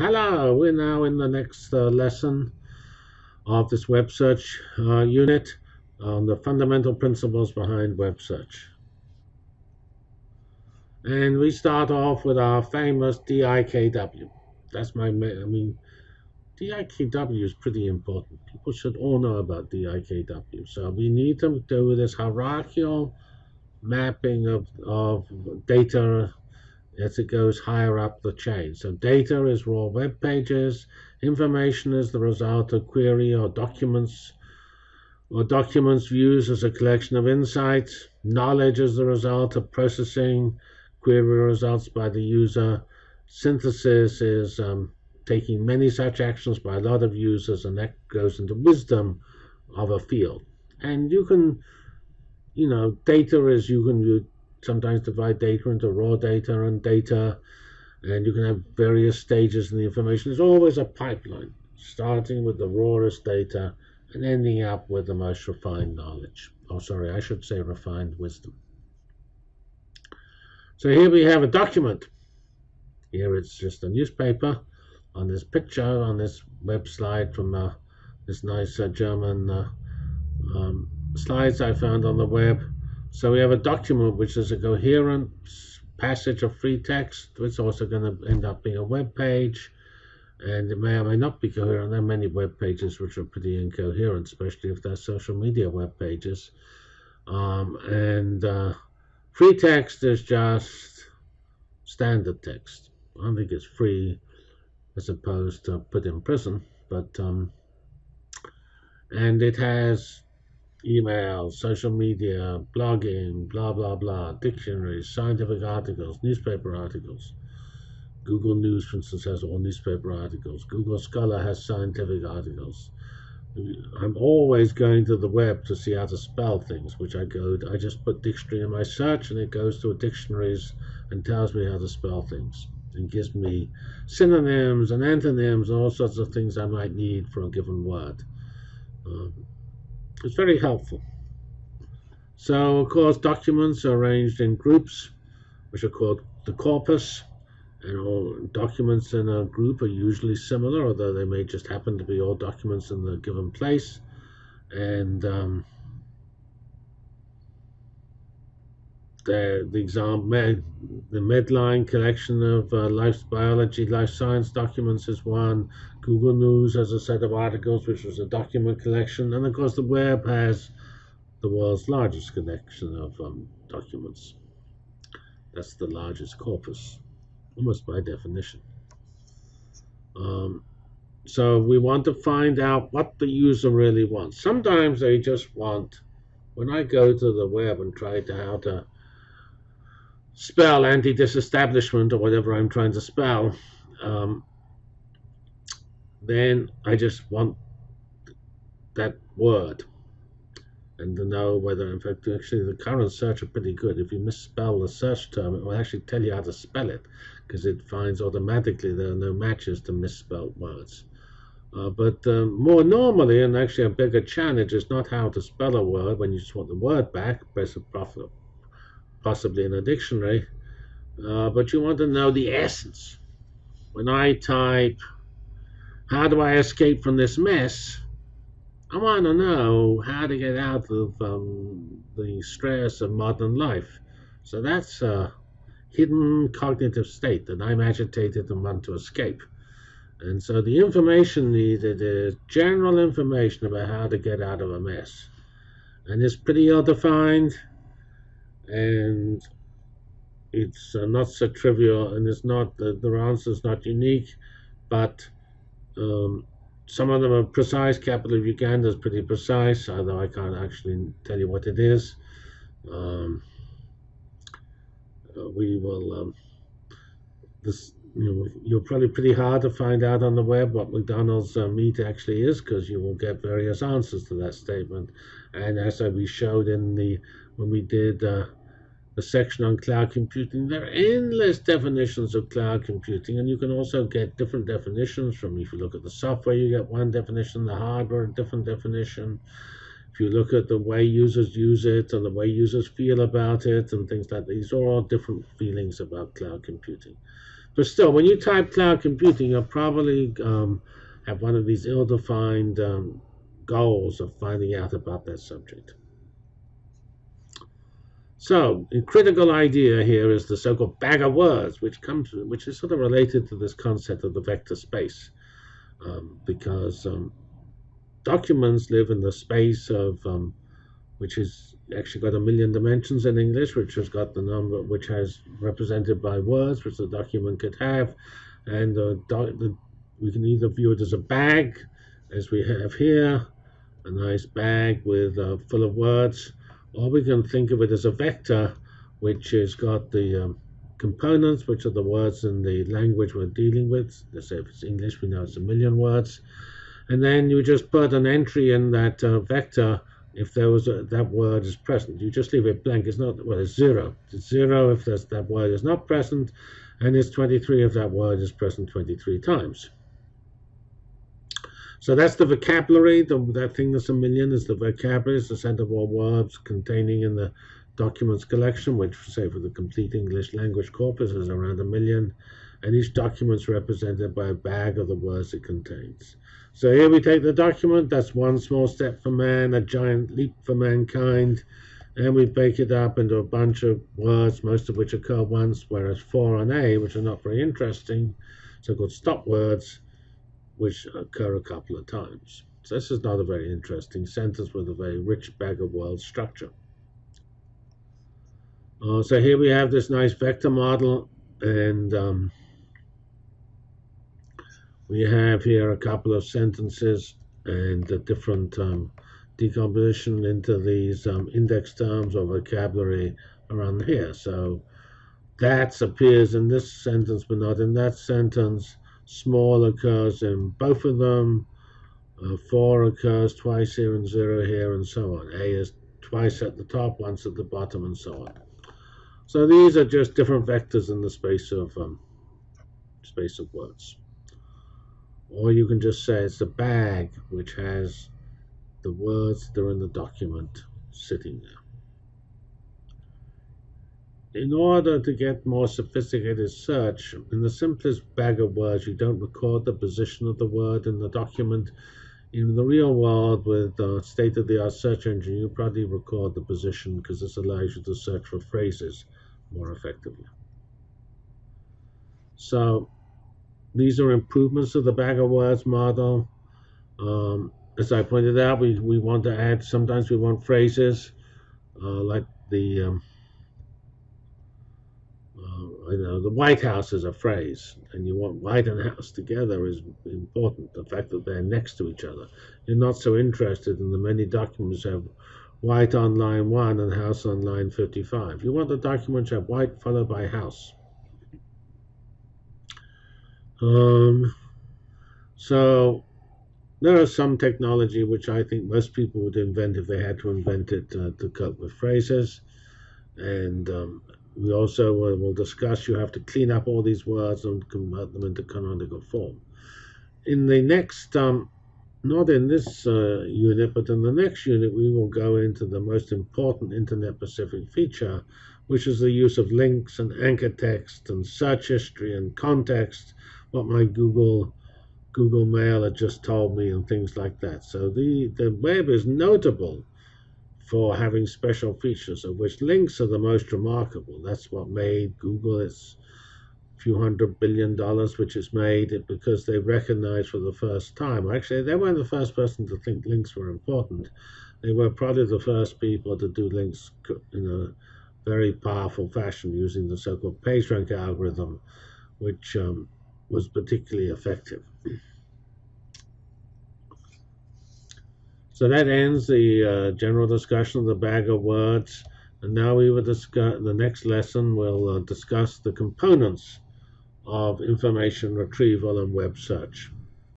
Hello, we're now in the next uh, lesson of this web search uh, unit on the fundamental principles behind web search. And we start off with our famous DIKW. That's my, I mean, DIKW is pretty important. People should all know about DIKW. So we need to do this hierarchical mapping of, of data as it goes higher up the chain. So data is raw web pages, information is the result of query or documents, or documents views as a collection of insights, knowledge is the result of processing query results by the user, synthesis is um, taking many such actions by a lot of users, and that goes into wisdom of a field. And you can, you know, data is you can sometimes divide data into raw data and data, and you can have various stages in the information. There's always a pipeline, starting with the rawest data and ending up with the most refined knowledge. Oh, sorry, I should say refined wisdom. So here we have a document. Here it's just a newspaper on this picture on this web slide from uh, this nice uh, German uh, um, slides I found on the web. So we have a document which is a coherent passage of free text. It's also going to end up being a web page. And it may or may not be coherent. There are many web pages which are pretty incoherent, especially if they're social media web pages. Um, and uh, free text is just standard text. I think it's free as opposed to put in prison, but um, and it has email, social media, blogging, blah, blah, blah, dictionaries, scientific articles, newspaper articles. Google News, for instance, has all newspaper articles. Google Scholar has scientific articles. I'm always going to the web to see how to spell things, which I go, I just put dictionary in my search and it goes to dictionaries and tells me how to spell things and gives me synonyms and antonyms and all sorts of things I might need for a given word. Um, it's very helpful. So, of course, documents are arranged in groups, which are called the corpus. And all documents in a group are usually similar, although they may just happen to be all documents in the given place. And um, the, the example, the Medline collection of uh, life biology, life science documents is one. Google News has a set of articles, which was a document collection. And of course, the web has the world's largest collection of um, documents. That's the largest corpus, almost by definition. Um, so we want to find out what the user really wants. Sometimes they just want, when I go to the web and try to how to spell anti-disestablishment or whatever I'm trying to spell, um, then I just want that word and to know whether, in fact, actually the current search are pretty good. If you misspell the search term, it will actually tell you how to spell it because it finds automatically there are no matches to misspelled words. Uh, but um, more normally, and actually a bigger challenge, is not how to spell a word when you just want the word back, press a possibly in a dictionary, uh, but you want to know the essence. When I type, how do I escape from this mess? I want to know how to get out of um, the stress of modern life. So that's a hidden cognitive state that I'm agitated and want to escape. And so the information needed is general information about how to get out of a mess. And it's pretty ill defined and it's uh, not so trivial and it's not the, the answer is not unique but um, some of them are precise capital of Uganda is pretty precise although I can't actually tell you what it is um, uh, we will um, this you know, you're probably pretty hard to find out on the web what McDonald's uh, meat actually is because you will get various answers to that statement. And as we showed in the when we did uh, the section on cloud computing. There are endless definitions of cloud computing, and you can also get different definitions from if you look at the software, you get one definition, the hardware, a different definition. If you look at the way users use it and the way users feel about it and things like that, these are all different feelings about cloud computing. But still, when you type cloud computing, you'll probably um, have one of these ill-defined um, goals of finding out about that subject. So, a critical idea here is the so-called bag of words, which comes, which is sort of related to this concept of the vector space, um, because um, documents live in the space of, um, which is actually got a million dimensions in English, which has got the number, which has represented by words, which the document could have, and the, the, we can either view it as a bag, as we have here, a nice bag with uh, full of words, or we can think of it as a vector, which has got the um, components, which are the words in the language we're dealing with. Let's say if it's English, we know it's a million words. And then you just put an entry in that uh, vector if there was a, that word is present. You just leave it blank. It's not, well, it's zero. It's zero if that word is not present, and it's 23 if that word is present 23 times. So that's the vocabulary. The, that thing that's a million is the vocabulary. It's the set of all words containing in the documents collection, which, say, for the complete English language corpus is around a million. And each document is represented by a bag of the words it contains. So here we take the document. That's one small step for man, a giant leap for mankind. And we break it up into a bunch of words, most of which occur once, whereas for and A, which are not very interesting, so-called stop words, which occur a couple of times. So this is not a very interesting sentence with a very rich bag of words structure. Uh, so here we have this nice vector model, and um, we have here a couple of sentences and different um, decomposition into these um, index terms or vocabulary around here. So that appears in this sentence, but not in that sentence. Small occurs in both of them. Uh, 4 occurs twice here and 0 here and so on. A is twice at the top, once at the bottom, and so on. So these are just different vectors in the space of um, space of words. Or you can just say it's a bag which has the words that are in the document sitting there in order to get more sophisticated search, in the simplest bag of words, you don't record the position of the word in the document. In the real world, with a state-of-the-art search engine, you probably record the position because this allows you to search for phrases more effectively. So these are improvements to the bag of words model. Um, as I pointed out, we, we want to add, sometimes we want phrases uh, like the um, you know, the White House is a phrase, and you want White and House together is important. The fact that they're next to each other. You're not so interested in the many documents have White on line 1 and House on line 55. You want the documents have White followed by House. Um, so there is some technology which I think most people would invent if they had to invent it uh, to cope with phrases. And um, we also uh, will discuss you have to clean up all these words and convert them into canonical form. In the next, um, not in this uh, unit, but in the next unit, we will go into the most important Internet Pacific feature, which is the use of links and anchor text and search history and context, what my Google Google Mail had just told me and things like that. So the, the web is notable for having special features, of which links are the most remarkable. That's what made Google its few hundred billion dollars, which is made it because they recognized for the first time. Actually, they weren't the first person to think links were important. They were probably the first people to do links in a very powerful fashion using the so-called PageRank algorithm, which um, was particularly effective. So that ends the uh, general discussion of the bag of words. And now we will discuss the next lesson. We'll uh, discuss the components of information retrieval and web search.